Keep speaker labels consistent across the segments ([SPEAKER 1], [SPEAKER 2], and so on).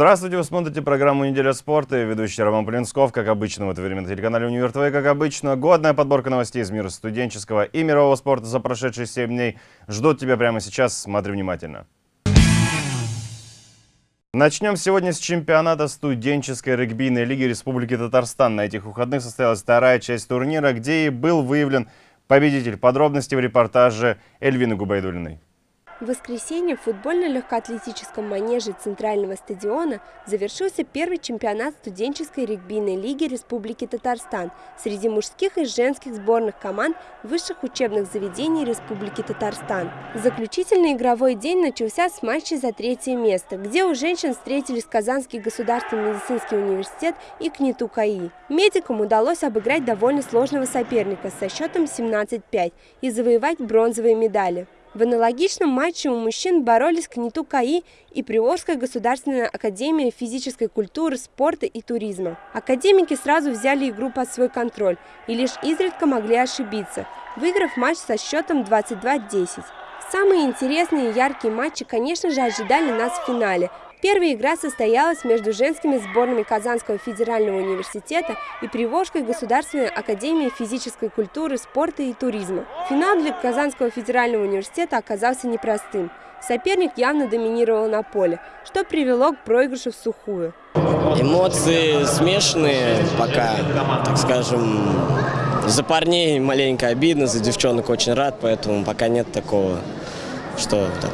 [SPEAKER 1] Здравствуйте, вы смотрите программу «Неделя спорта» и ведущий Роман Полинсков, как обычно, в это время на телеканале «Универ ТВ», как обычно, годная подборка новостей из мира студенческого и мирового спорта за прошедшие 7 дней ждут тебя прямо сейчас, смотри внимательно. Начнем сегодня с чемпионата студенческой регбийной лиги Республики Татарстан. На этих выходных состоялась вторая часть турнира, где и был выявлен победитель. Подробности в репортаже Эльвины Губайдулиной.
[SPEAKER 2] В воскресенье в футбольно-легкоатлетическом манеже Центрального стадиона завершился первый чемпионат студенческой регбийной лиги Республики Татарстан среди мужских и женских сборных команд высших учебных заведений Республики Татарстан. Заключительный игровой день начался с матча за третье место, где у женщин встретились Казанский государственный медицинский университет и КНИТУ КАИ. Медикам удалось обыграть довольно сложного соперника со счетом 17-5 и завоевать бронзовые медали. В аналогичном матче у мужчин боролись КНИТУ КАИ и Приволжская государственная академия физической культуры, спорта и туризма. Академики сразу взяли игру под свой контроль и лишь изредка могли ошибиться, выиграв матч со счетом 22-10. Самые интересные и яркие матчи, конечно же, ожидали нас в финале, Первая игра состоялась между женскими сборными Казанского федерального университета и Приволжской государственной академией физической культуры, спорта и туризма. Финал для Казанского федерального университета оказался непростым. Соперник явно доминировал на поле, что привело к проигрышу в сухую.
[SPEAKER 3] Эмоции смешанные пока, так скажем, за парней маленько обидно, за девчонок очень рад, поэтому пока нет такого, что там,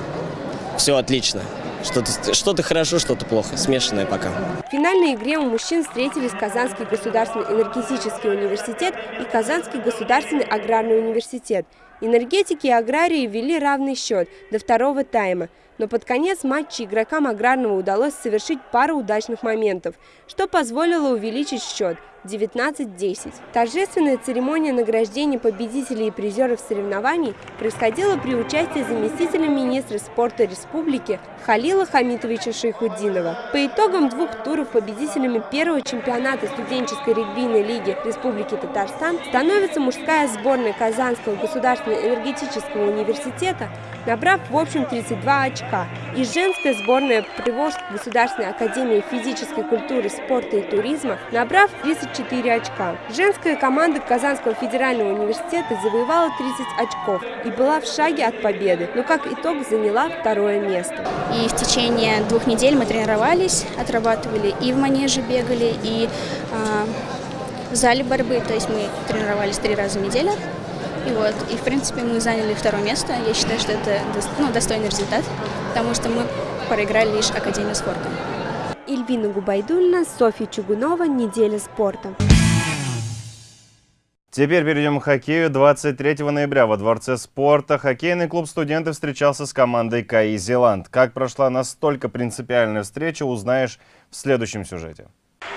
[SPEAKER 3] все отлично. Что-то что, -то, хорошо, что-то плохо, смешанное пока.
[SPEAKER 2] В финальной игре у мужчин встретились Казанский государственный энергетический университет и Казанский государственный аграрный университет. Энергетики и аграрии вели равный счет до второго тайма, но под конец матча игрокам аграрного удалось совершить пару удачных моментов, что позволило увеличить счет 19-10. Торжественная церемония награждения победителей и призеров соревнований происходила при участии заместителя министра спорта республики Халила Хамитовича Шейхудинова. По итогам двух туров победителями первого чемпионата студенческой регбийной лиги Республики Татарстан становится мужская сборная Казанского государственного энергетического университета, набрав в общем 32 очка, и женская сборная Приволжской государственной академии физической культуры, спорта и туризма, набрав 34 4 очка. Женская команда Казанского федерального университета завоевала 30 очков и была в шаге от победы, но как итог заняла второе место.
[SPEAKER 4] И в течение двух недель мы тренировались, отрабатывали и в манеже бегали, и э, в зале борьбы, то есть мы тренировались три раза в неделю. И вот, и в принципе мы заняли второе место. Я считаю, что это ну, достойный результат, потому что мы проиграли лишь Академию спорта.
[SPEAKER 2] Ильвина Губайдульна, Софья Чугунова. Неделя спорта.
[SPEAKER 1] Теперь перейдем к хоккею. 23 ноября во Дворце спорта хоккейный клуб «Студенты» встречался с командой КАИ «Зеланд». Как прошла настолько принципиальная встреча, узнаешь в следующем сюжете.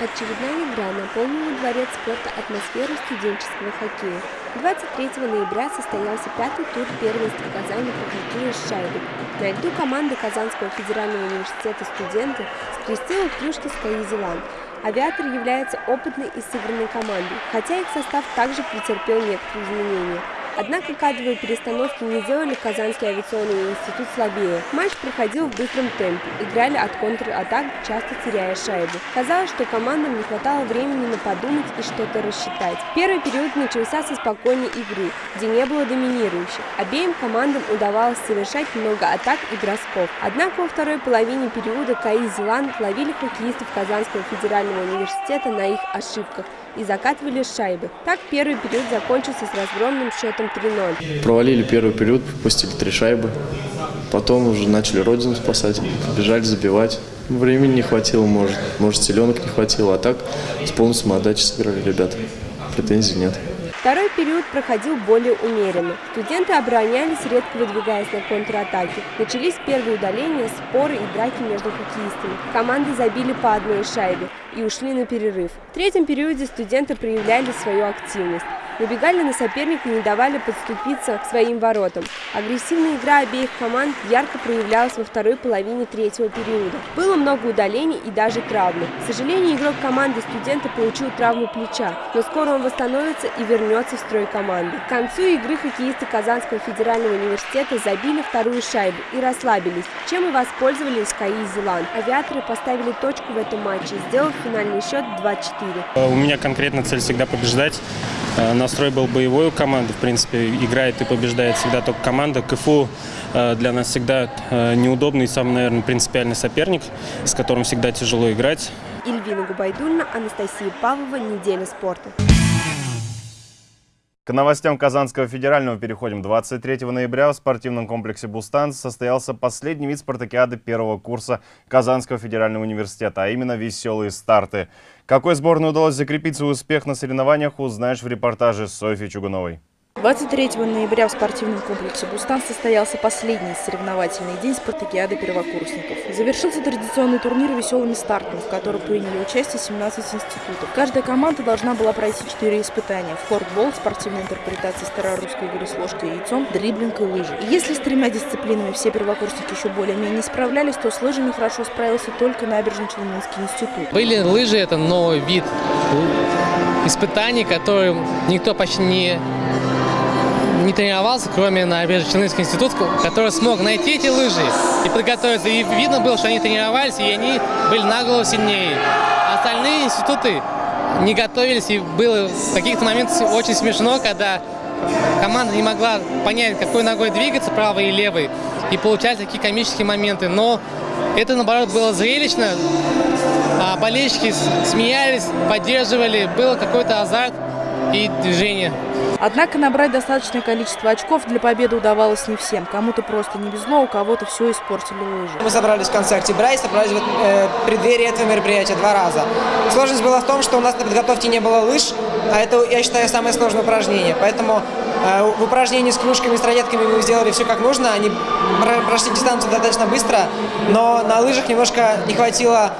[SPEAKER 2] Очередная игра наполнила дворец спорта атмосферой студенческого хоккея. 23 ноября состоялся пятый тур первенства Казани по хоккею с шайбой. На льду команда Казанского федерального университета студенты скрестила клюшки с Каизеланд. Авиатор является опытной и сыгранной командой, хотя их состав также претерпел некоторые изменения. Однако кадровые перестановки не делали Казанский авиационный институт слабее. Матч проходил в быстром темпе, играли от контратак, часто теряя шайбу. Казалось, что командам не хватало времени на подумать и что-то рассчитать. Первый период начался со спокойной игры, где не было доминирующих. Обеим командам удавалось совершать много атак и бросков. Однако во второй половине периода КАИ «Зеланд» ловили хоккеистов Казанского федерального университета на их ошибках и закатывали шайбы. Так первый период закончился с разгромным счетом 3-0.
[SPEAKER 5] Провалили первый период, выпустили три шайбы. Потом уже начали родину спасать, бежали забивать. Времени не хватило, может, может, селенок не хватило, а так с полностью отдачей сыграли ребята. Претензий нет.
[SPEAKER 2] Второй период проходил более умеренно. Студенты оборонялись, редко выдвигаясь на контратаки. Начались первые удаления, споры и драки между хоккеистами. Команды забили по одной шайбе и ушли на перерыв. В третьем периоде студенты проявляли свою активность. Набегали на соперника и не давали подступиться к своим воротам. Агрессивная игра обеих команд ярко проявлялась во второй половине третьего периода. Было много удалений и даже травмы. К сожалению, игрок команды студента получил травму плеча, но скоро он восстановится и вернется в строй команды. К концу игры хоккеисты Казанского федерального университета забили вторую шайбу и расслабились, чем и воспользовались КАИ Зеланд. Авиаторы поставили точку в этом матче, сделав финальный счет 2-4.
[SPEAKER 6] У меня конкретно цель всегда побеждать. Э, Настрой был боевой у команды. В принципе, играет и побеждает всегда только команда. КФУ э, для нас всегда э, неудобный и самый, наверное, принципиальный соперник, с которым всегда тяжело играть.
[SPEAKER 2] Ильвина Губайдульна, Анастасия Павлова, «Неделя спорта».
[SPEAKER 1] К новостям Казанского федерального переходим. 23 ноября в спортивном комплексе «Бустан» состоялся последний вид спартакиады первого курса Казанского федерального университета, а именно «Веселые старты». Какой сборной удалось закрепить свой успех на соревнованиях, узнаешь в репортаже Софьи Чугуновой.
[SPEAKER 7] 23 ноября в спортивном комплексе «Бустан» состоялся последний соревновательный день спартакиады первокурсников. Завершился традиционный турнир веселыми стартами, в котором приняли участие 17 институтов. Каждая команда должна была пройти 4 испытания. Форкбол, спортивная интерпретация старорусской игры с ложкой и яйцом, дриблинг и лыжи. И если с тремя дисциплинами все первокурсники еще более-менее справлялись, то с лыжами хорошо справился только Набережно-Челнинский институт.
[SPEAKER 8] Были лыжи, это новый вид испытаний, которым никто почти не не тренировался, кроме Набережно-Челнинский институт, который смог найти эти лыжи и подготовиться. И видно было, что они тренировались, и они были на сильнее. Остальные институты не готовились, и было в каких-то моментах очень смешно, когда команда не могла понять, какой ногой двигаться, правой и левой, и получались такие комические моменты. Но это, наоборот, было зрелищно. А болельщики смеялись, поддерживали, было какой-то азарт и движение.
[SPEAKER 7] Однако набрать достаточное количество очков для победы удавалось не всем. Кому-то просто не везло, у кого-то все испортили лыжи.
[SPEAKER 9] Мы собрались в конце октября и собрались в э, преддверии этого мероприятия два раза. Сложность была в том, что у нас на подготовке не было лыж, а это, я считаю, самое сложное упражнение. Поэтому э, в упражнении с кружками, с троетками мы сделали все как нужно. Они прошли дистанцию достаточно быстро, но на лыжах немножко не хватило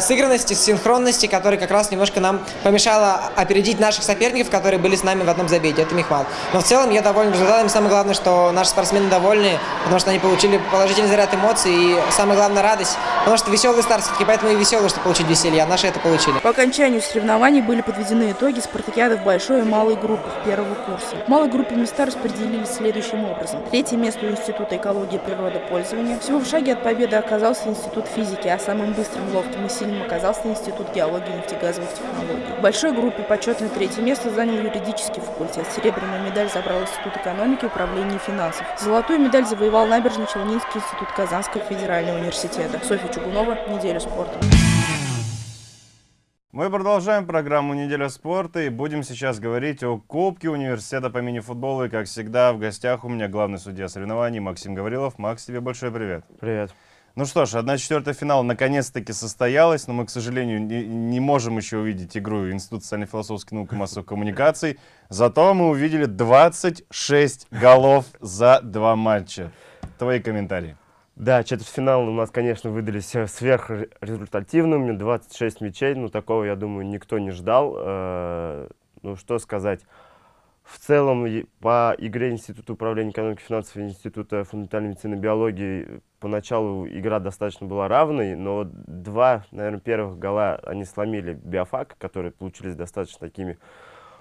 [SPEAKER 9] сыгранности, синхронности, которая как раз немножко нам помешала опередить наших соперников, которые были с нами в одном забеге. Это Михмал. Но в целом я доволен результатами. Самое главное, что наши спортсмены довольны, потому что они получили положительный заряд эмоций и самое главное радость, потому что веселый старт все-таки, поэтому и веселый, что получить веселье, а наши это получили.
[SPEAKER 7] По окончанию соревнований были подведены итоги спартакиады в большой и малой группах первого курса. Малой группе места распределились следующим образом. Третье место у Института экологии и природопользования. Всего в шаге от победы оказался Институт физики, а самым быстрым, ловким и сильным оказался Институт геологии и нефтегазовых технологий. В большой группе почетное третье место занял юридический факультет. Серебряную медаль забрал Институт экономики, управления и финансов. Золотую медаль завоевал Набережно-Челнинский институт Казанского федерального университета. Софья Чугунова, «Неделя спорта».
[SPEAKER 1] Мы продолжаем программу «Неделя спорта» и будем сейчас говорить о Кубке университета по мини-футболу. И, как всегда, в гостях у меня главный судья соревнований Максим Гаврилов. Макс, тебе большой привет.
[SPEAKER 10] Привет.
[SPEAKER 1] Ну что ж, 1-4 финал наконец-таки состоялась, но мы, к сожалению, не, не можем еще увидеть игру Института социально-философских наук и массовых коммуникаций. Зато мы увидели 26 голов за два матча. Твои комментарии.
[SPEAKER 10] Да, четвертьфинал у нас, конечно, выдались сверхрезультативными. 26 мячей, ну такого, я думаю, никто не ждал. Э, ну что сказать. В целом, по игре Института управления экономикой и финансов Института фундаментальной медицины и биологии поначалу игра достаточно была равной, но два, наверное, первых гола они сломили биофак, которые получились достаточно такими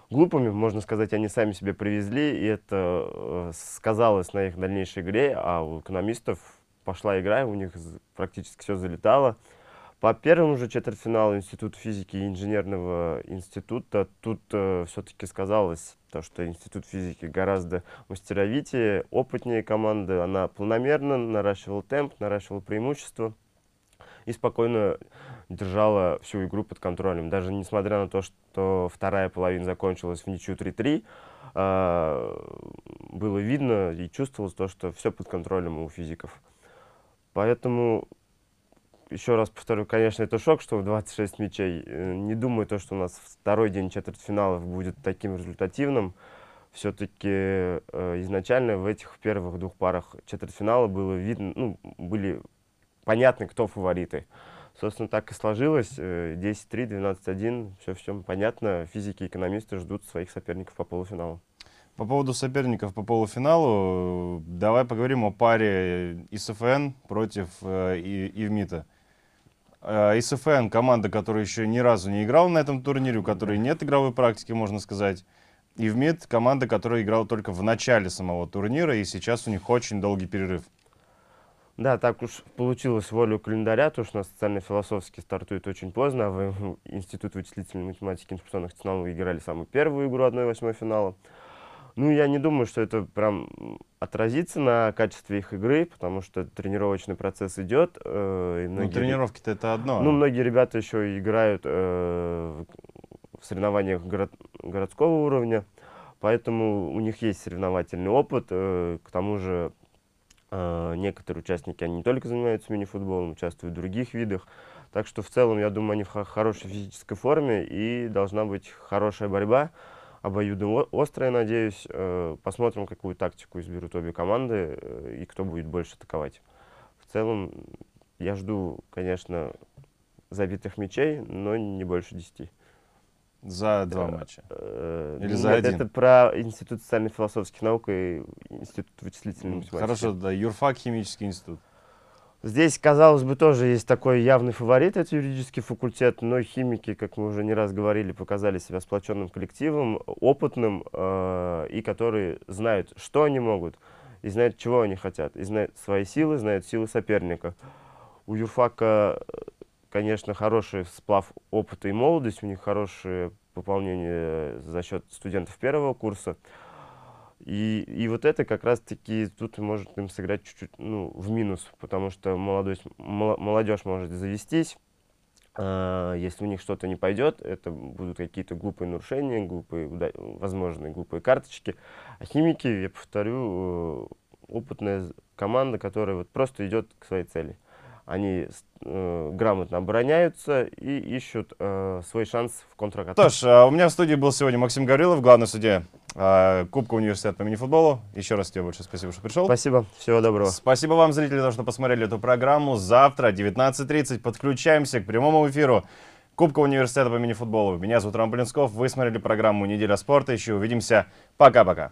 [SPEAKER 10] глупыми, можно сказать, они сами себе привезли, и это э, сказалось на их дальнейшей игре, а у экономистов пошла игра, у них практически все залетало. По первому же четвертьфиналу Института физики и инженерного института тут э, все-таки сказалось то, что Институт физики гораздо мастеровитее, опытнее команды. Она планомерно наращивала темп, наращивала преимущество и спокойно держала всю игру под контролем. Даже несмотря на то, что вторая половина закончилась в ничью 3-3, э, было видно и чувствовалось то, что все под контролем у физиков. Поэтому еще раз повторю, конечно, это шок, что в 26 мячей. Э, не думаю, то, что у нас второй день четвертьфиналов будет таким результативным. Все-таки э, изначально в этих первых двух парах четвертьфинала было видно, ну, были понятны, кто фавориты. Собственно, так и сложилось. Э, 10-3, 12-1, все в чем понятно. Физики и экономисты ждут своих соперников по полуфиналу.
[SPEAKER 1] По поводу соперников по полуфиналу, э, давай поговорим о паре ИСФН против э, И- Ивмита. Э, ИСФН – команда, которая еще ни разу не играла на этом турнире, у которой нет игровой практики, можно сказать. Ивмит – команда, которая играла только в начале самого турнира, и сейчас у них очень долгий перерыв.
[SPEAKER 10] Да, так уж получилось волю календаря, то что у нас социально-философский стартует очень поздно, а в Институт вычислительной математики и информационных технологий играли самую первую игру 1-8 финала. Ну, я не думаю, что это прям отразится на качестве их игры, потому что тренировочный процесс идет. э,
[SPEAKER 1] Ну,
[SPEAKER 10] многие ре-
[SPEAKER 1] тренировки-то это одно.
[SPEAKER 10] Ну, многие ребята еще играют э, в соревнованиях город- городского уровня, поэтому у них есть соревновательный опыт. э, к тому же э, некоторые участники, они не только занимаются мини-футболом, участвуют в других видах. Так что в целом, я думаю, они в хо- хорошей физической форме и должна быть хорошая борьба. Обоюдно о- острая, надеюсь. Э, Посмотрим, какую тактику изберут обе команды э, и кто будет больше атаковать. В целом, я жду, конечно, забитых мячей, но не больше 10.
[SPEAKER 1] За два
[SPEAKER 10] Э,
[SPEAKER 1] матча. Или
[SPEAKER 10] нет,
[SPEAKER 1] за один?
[SPEAKER 10] Это про Институт социально-философских наук и Институт вычислительной математики.
[SPEAKER 1] Хорошо, да, юрфак, химический институт.
[SPEAKER 10] Здесь, казалось бы, тоже есть такой явный фаворит, это юридический факультет, но химики, как мы уже не раз говорили, показали себя сплоченным коллективом, опытным, э, и которые знают, что они могут, и знают, чего они хотят, и знают свои силы, знают силы соперника. У юрфака, э, конечно, хороший сплав опыта и молодости, у них хорошее пополнение за счет студентов первого курса. И, и вот это как раз-таки тут может им сыграть чуть-чуть ну, в минус, потому что молодость, молодежь может завестись, а, если у них что-то не пойдет, это будут какие-то глупые нарушения, глупые, возможные глупые карточки. А химики, я повторю, э, опытная команда, которая вот просто идет к своей цели. Они э, грамотно обороняются и ищут э, свой шанс в контратаке.
[SPEAKER 1] Что ж, а, у меня в студии был сегодня Максим Гаврилов, главный судья Кубка университета по мини-футболу. Еще раз тебе большое спасибо, что пришел.
[SPEAKER 10] Спасибо, всего доброго.
[SPEAKER 1] Спасибо вам, зрители, за то, что посмотрели эту программу. Завтра, 19.30, подключаемся к прямому эфиру Кубка университета по мини-футболу. Меня зовут Роман Полинсков, вы смотрели программу «Неделя спорта». Еще увидимся. Пока-пока.